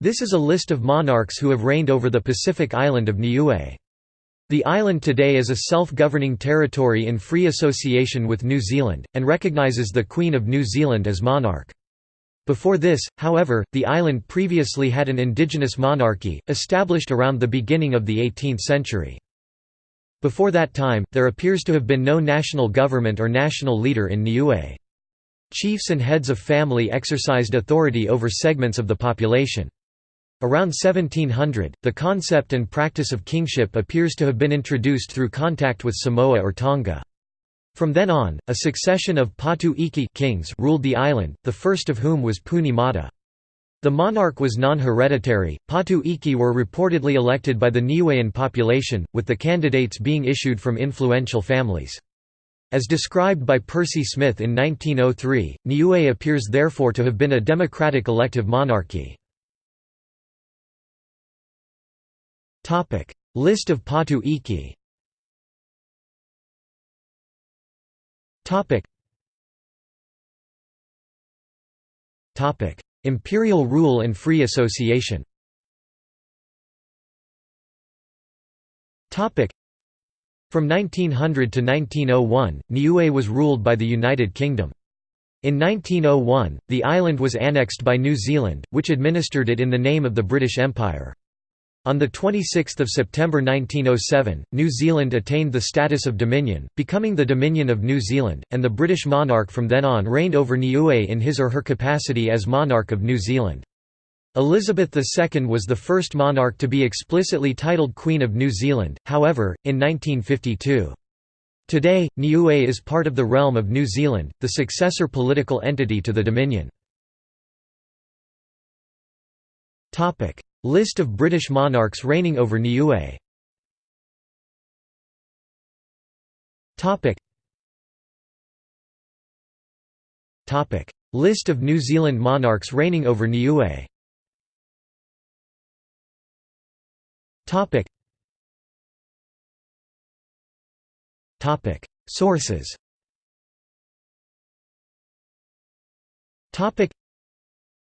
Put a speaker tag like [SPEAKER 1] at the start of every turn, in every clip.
[SPEAKER 1] This is a list of monarchs who have reigned over the Pacific island of Niue. The island today is a self-governing territory in free association with New Zealand, and recognises the Queen of New Zealand as monarch. Before this, however, the island previously had an indigenous monarchy, established around the beginning of the 18th century. Before that time, there appears to have been no national government or national leader in Niue. Chiefs and heads of family exercised authority over segments of the population. Around 1700, the concept and practice of kingship appears to have been introduced through contact with Samoa or Tonga. From then on, a succession of Patu Iki kings ruled the island, the first of whom was Puni Mata. The monarch was non-hereditary. Patu Iki were reportedly elected by the Niuean population, with the candidates being issued from influential families. As described by Percy Smith in 1903, Niue appears therefore to have been a democratic elective monarchy. List of Patu Iki Imperial rule and free association Topic. From 1900 to 1901, Niue was ruled by the United Kingdom. In 1901, the island was annexed by New Zealand, which administered it in the name of the British Empire. On 26 September 1907, New Zealand attained the status of Dominion, becoming the Dominion of New Zealand, and the British monarch from then on reigned over Niue in his or her capacity as monarch of New Zealand. Elizabeth II was the first monarch to be explicitly titled Queen of New Zealand, however, in 1952. Today, Niue is part of the realm of New Zealand, the successor political entity to the Dominion. List of British monarchs reigning over Niue. List of New Zealand monarchs reigning over Niue. Sources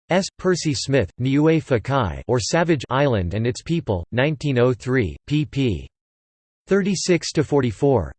[SPEAKER 1] S. Percy Smith, Niue Fakai or Savage Island and Its People, 1903, pp. 36–44.